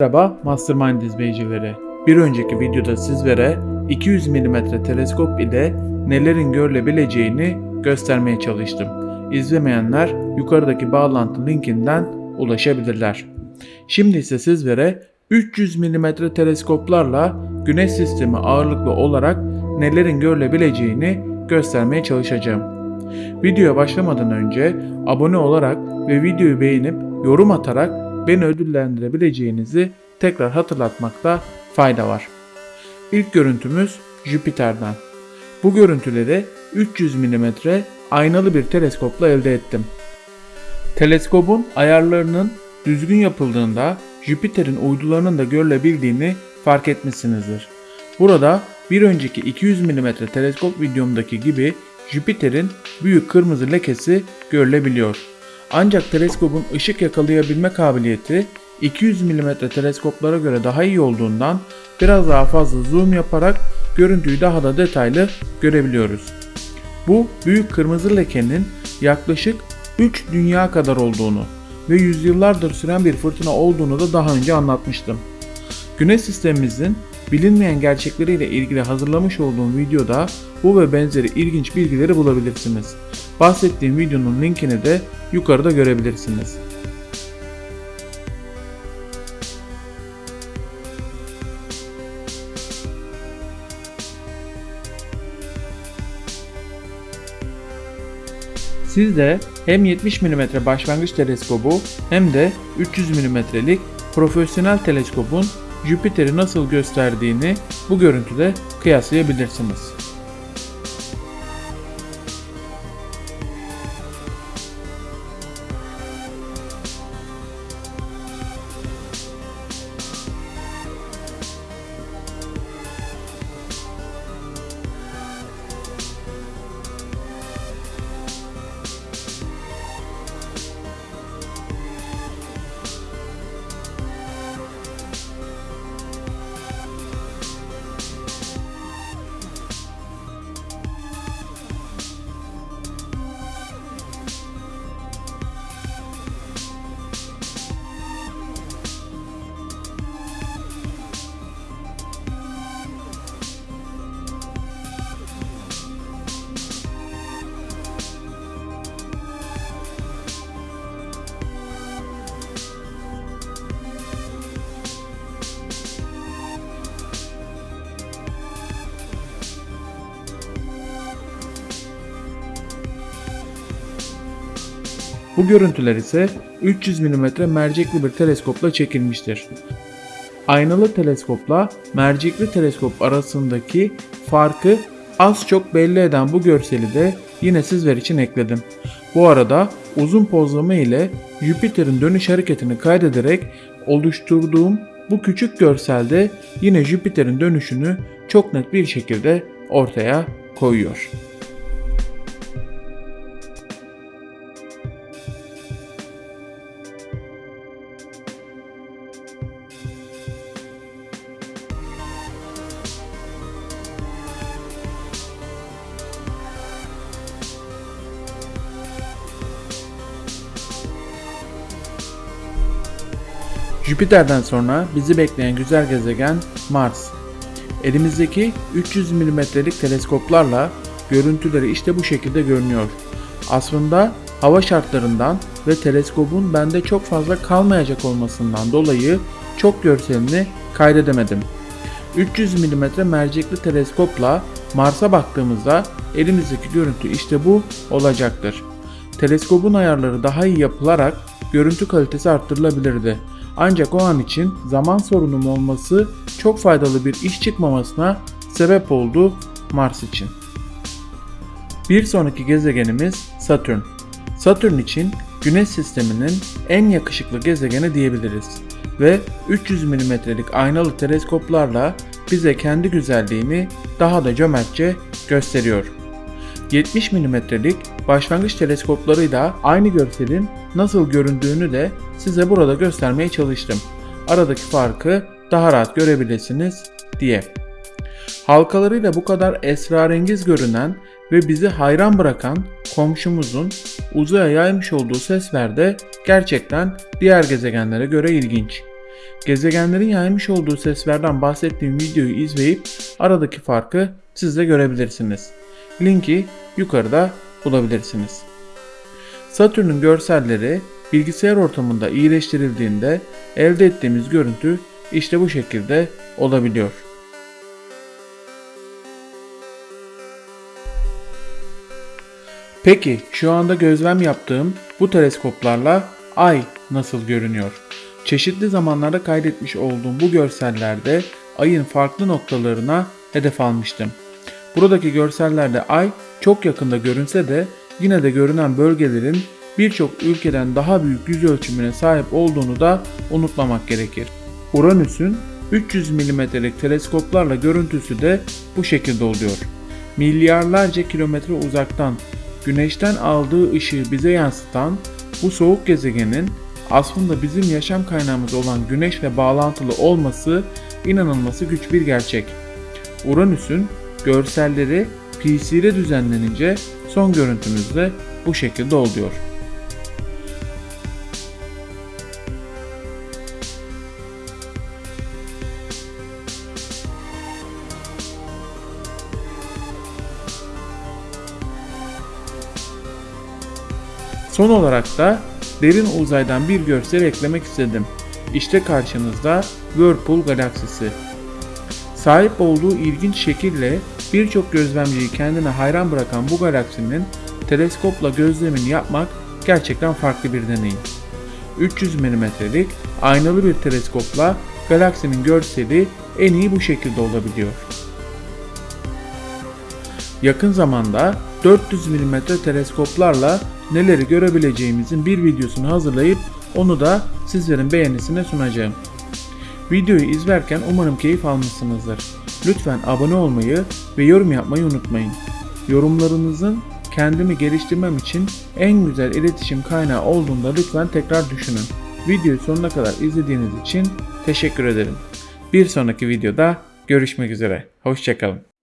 Merhaba Mastermind izleyicileri. Bir önceki videoda sizlere 200 mm teleskop ile nelerin görülebileceğini göstermeye çalıştım. İzlemeyenler yukarıdaki bağlantı linkinden ulaşabilirler. Şimdi ise sizlere 300 mm teleskoplarla Güneş sistemi ağırlıklı olarak nelerin görülebileceğini göstermeye çalışacağım. Videoya başlamadan önce abone olarak ve videoyu beğenip yorum atarak beni ödüllendirebileceğinizi tekrar hatırlatmakta fayda var. İlk görüntümüz Jüpiter'den. Bu görüntüleri 300 mm aynalı bir teleskopla elde ettim. Teleskobun ayarlarının düzgün yapıldığında Jüpiter'in uydularının da görülebildiğini fark etmişsinizdir. Burada bir önceki 200 mm teleskop videomdaki gibi Jüpiter'in büyük kırmızı lekesi görülebiliyor. Ancak teleskopun ışık yakalayabilme kabiliyeti 200 mm teleskoplara göre daha iyi olduğundan biraz daha fazla zoom yaparak görüntüyü daha da detaylı görebiliyoruz. Bu büyük kırmızı lekenin yaklaşık 3 dünya kadar olduğunu ve yüzyıllardır süren bir fırtına olduğunu da daha önce anlatmıştım. Güneş sistemimizin bilinmeyen gerçekleriyle ilgili hazırlamış olduğum videoda bu ve benzeri ilginç bilgileri bulabilirsiniz. Bahsettiğim videonun linkini de yukarıda görebilirsiniz. Siz de hem 70 mm başlangıç teleskobu hem de 300 mm'lik profesyonel teleskobun Jüpiter'i nasıl gösterdiğini bu görüntüde kıyaslayabilirsiniz. Bu görüntüler ise 300 mm mercekli bir teleskopla çekilmiştir. Aynalı teleskopla mercekli teleskop arasındaki farkı az çok belli eden bu görseli de yine sizler için ekledim. Bu arada uzun pozlama ile Jüpiter'in dönüş hareketini kaydederek oluşturduğum bu küçük görselde yine Jüpiter'in dönüşünü çok net bir şekilde ortaya koyuyor. Jüpiter'den sonra bizi bekleyen güzel gezegen Mars. Elimizdeki 300 mm'lik teleskoplarla görüntüleri işte bu şekilde görünüyor. Aslında hava şartlarından ve teleskobun bende çok fazla kalmayacak olmasından dolayı çok görselini kaydedemedim. 300 mm mercekli teleskopla Mars'a baktığımızda elimizdeki görüntü işte bu olacaktır. Teleskobun ayarları daha iyi yapılarak görüntü kalitesi arttırılabilirdi. Ancak o an için zaman sorunum olması çok faydalı bir iş çıkmamasına sebep oldu Mars için. Bir sonraki gezegenimiz Satürn. Satürn için Güneş sisteminin en yakışıklı gezegeni diyebiliriz ve 300 mm'lik aynalı teleskoplarla bize kendi güzelliğini daha da cömertçe gösteriyor. 70 mm'lik başlangıç teleskoplarıyla aynı görselin nasıl göründüğünü de size burada göstermeye çalıştım. Aradaki farkı daha rahat görebilirsiniz diye. Halkalarıyla bu kadar esrarengiz görünen ve bizi hayran bırakan komşumuzun uzaya yaymış olduğu sesler de gerçekten diğer gezegenlere göre ilginç. Gezegenlerin yaymış olduğu seslerden bahsettiğim videoyu izleyip aradaki farkı siz de görebilirsiniz. Linki yukarıda bulabilirsiniz. Satürn'ün görselleri bilgisayar ortamında iyileştirildiğinde elde ettiğimiz görüntü işte bu şekilde olabiliyor. Peki şu anda gözlem yaptığım bu teleskoplarla ay nasıl görünüyor? Çeşitli zamanlarda kaydetmiş olduğum bu görsellerde ayın farklı noktalarına hedef almıştım. Buradaki görsellerde ay çok yakında görünse de yine de görünen bölgelerin birçok ülkeden daha büyük yüz ölçümüne sahip olduğunu da unutmamak gerekir. Uranüs'ün 300 mm'lik teleskoplarla görüntüsü de bu şekilde oluyor. Milyarlarca kilometre uzaktan güneşten aldığı ışığı bize yansıtan bu soğuk gezegenin aslında bizim yaşam kaynağımız olan güneşle bağlantılı olması inanılması güç bir gerçek. Uranüs'ün görselleri PC'de düzenlenince son görüntümüz de bu şekilde oluyor. Son olarak da derin uzaydan bir görsel eklemek istedim. İşte karşınızda Whirlpool galaksisi. Sahip olduğu ilginç şekille birçok gözlemciyi kendine hayran bırakan bu galaksinin teleskopla gözlemini yapmak gerçekten farklı bir deneyim. 300 mm'lik aynalı bir teleskopla galaksinin görseli en iyi bu şekilde olabiliyor. Yakın zamanda 400 mm teleskoplarla neleri görebileceğimizin bir videosunu hazırlayıp onu da sizlerin beğenisine sunacağım. Videoyu izlerken umarım keyif almışsınızdır. Lütfen abone olmayı ve yorum yapmayı unutmayın. Yorumlarınızın kendimi geliştirmem için en güzel iletişim kaynağı olduğunda lütfen tekrar düşünün. Videoyu sonuna kadar izlediğiniz için teşekkür ederim. Bir sonraki videoda görüşmek üzere. Hoşçakalın.